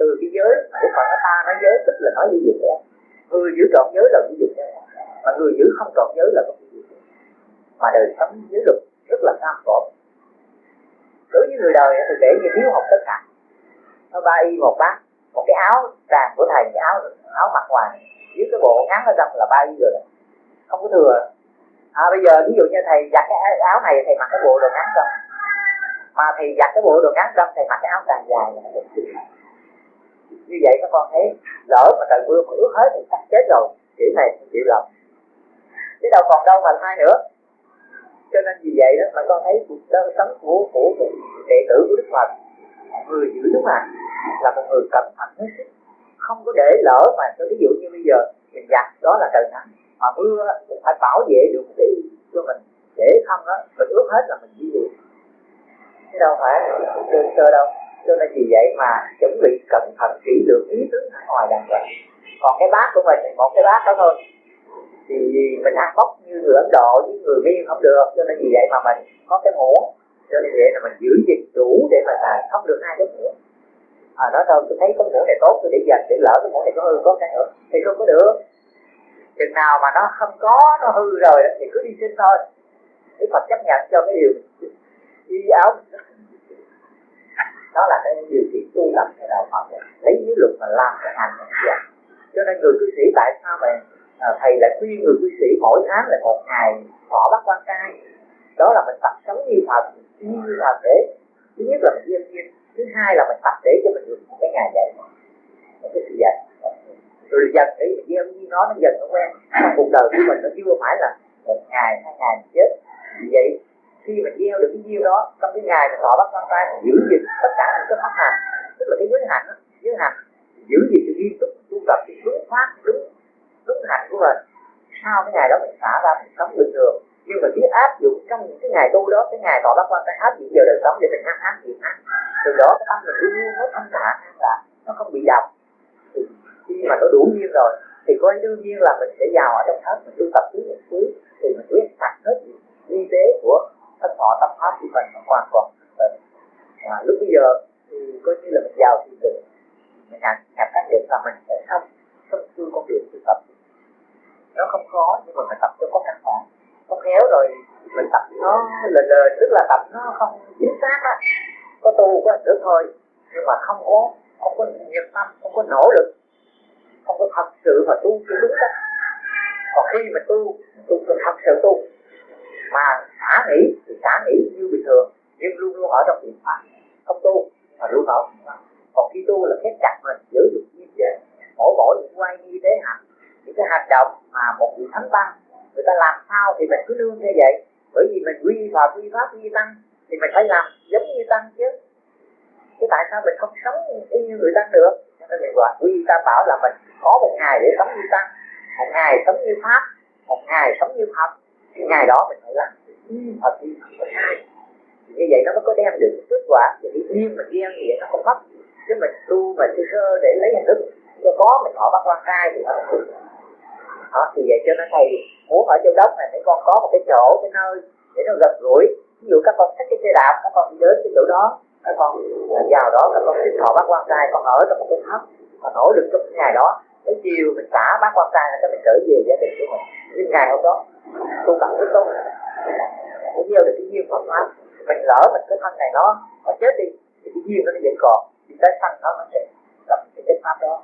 từ cái giới của phật ta nói giới tức là nói ví dụ người giữ trọn giới là ví dụ mà người giữ không trọn giới là không ví dụ mà đời sống giới luật rất là cam khổ đối với người đời thì kể như thiếu học tất cả. Nó ba y một bát một cái áo tràng của thầy cái áo áo mặc ngoài. Dưới cái bộ ngắn ở trong là ba y rồi. Không có thừa. À, bây giờ ví dụ như thầy giặt cái áo này thầy mặc cái bộ đồ ngắn trong. Mà thầy giặt cái bộ đồ ngắn trong thầy mặc cái áo tràn dài là được như vậy các con thấy lỡ mà trời mưa mà ướt hết thì chắc chết rồi. Kiểu này chịu lòng chứ đâu còn đâu mà thay nữa. Cho nên vì vậy đó mà con thấy cuộc sống của của đệ tử của đức phật, người giữ đúng mà, là một người cẩn thận hết sức. Không có để lỡ mà ví dụ như bây giờ, mình giặt, đó là trời nắng. Mà mưa cũng phải bảo vệ được cái cho mình. Để không đó, mình ướt hết là mình đi được chứ đâu phải sơ sơ đâu. Cho nên vì vậy mà chuẩn bị cẩn thận ngoài đàng vậy. Còn cái bát của mình thì một cái bát đó thôi. Thì mình ăn bốc như người Ấn Độ với người Miên không được, cho nên vì vậy mà mình có cái muỗng. Cho nên vậy là mình giữ gìn đủ để mà là không được hai cái muỗng à nói thôi tôi thấy cái muỗng này tốt, tôi để dành để lỡ cái muỗng này có hư, có cái nữa, thì không có được. Chừng nào mà nó không có, nó hư rồi thì cứ đi xin thôi. Đức Phật chấp nhận cho cái điều y áo đó là cái điều kiện tu tập theo đạo Phật. Lấy giới luật mà làm cái hành vậy cho nên người cư sĩ tại sao mà à, thầy lại khuyên người cư sĩ mỗi tháng là một ngày thọ bắt quan trai? Đó là mình tập sống như Phật như Phật để thứ nhất là mình yên nhiên thứ hai là mình tập để cho mình được một cái ngày vậy một cái sự dạy rồi dần để mình gieo như nó nó dần nó quen. Trong cuộc đời của mình nó chưa phải là một ngày hai ngày chết. Vì vậy khi mình gieo được cái gieo đó, trong cái ngày mà thọ bắt quan trai giữ gìn tất cả những cái pháp hành tức là cái giới hạnh giới hạnh giữ gìn sự nghiêm túc, tu tập cái đúng pháp đúng đúng hạnh của mình. Sau cái ngày đó mình xả ra mình sống bình thường. Nhưng mà biết áp dụng trong những cái ngày tu đó, cái ngày thọ bắt quan cái áp dụng vào đời sống để mình ăn áp dụng ăn từ đó cái tâm mình luôn luôn hết thanh thản là nó không bị độc khi mà nó đủ nhiên rồi, thì coi đương nhiên là mình sẽ vào ở trong thất, mình tu tập thứ một thứ thì mình quyết sạch hết y tế của thân thọ tâm pháp thì mình hoàn toàn à, lúc bây giờ thì coi như là mình giàu thì được, mình nhận nhận các điểm là mình sẽ không không xuôi con đường tu tập. Nó không khó nhưng mà mình tập cho có căn bản. Có khéo rồi mình tập nó lờ lờ tức là tập nó không chính xác á. Có tu có được thôi. Nhưng mà không có không có nhiệt tâm không có nỗ lực. Không có thật sự mà tu cho đúng cách. Còn khi mà tu tu thật sự tu mà xả nghĩ thì xả nghĩ như bình thường, nhưng luôn luôn ở trong niệm pháp không tu mà luôn ở còn khi tu là khép chặt mình, giữ được như vậy mỗi mỗi những quay như thế hành những cái hành động mà một vị thánh tăng người ta làm sao thì mình cứ nương như vậy. Bởi vì mình quy vào quy pháp quy tăng thì mình phải làm giống như tăng chứ. Chứ tại sao mình không sống y như người tăng được? Cho nên mình gọi quy, ta bảo là mình có một ngày để sống như tăng, một ngày sống như pháp, một ngày sống như phật ngày đó mình phải làm. Như không có sai như vậy nó mới có đem được kết quả. Và cái duyên mình như vậy nó không mất chứ mình tu mà sơ sơ để lấy hình thức cho có mình họ bắt quan trai thì nó không được. Đó, thì vậy cho nên thầy muốn ở châu đốc này để con có một cái chỗ cái nơi để nó gần gũi. Ví dụ các con thích cái xe đạp các con đi đến cái chỗ đó các con vào đó các con xin họ bắt quan trai con ở trong một cái thấp và nỗ lực trong cái ngày đó. Tới chiều mình xả bác quan trai là cái mình trở về gia đình của mình. Nhưng ngày hôm đó tu tập với tu để gieo được cái duyên pháp pháp mình lỡ mình cái thân này nó nó chết đi, thì cái duyên nó vẫn còn. Thì cái thân nó nó sẽ gặp cái cái pháp đó.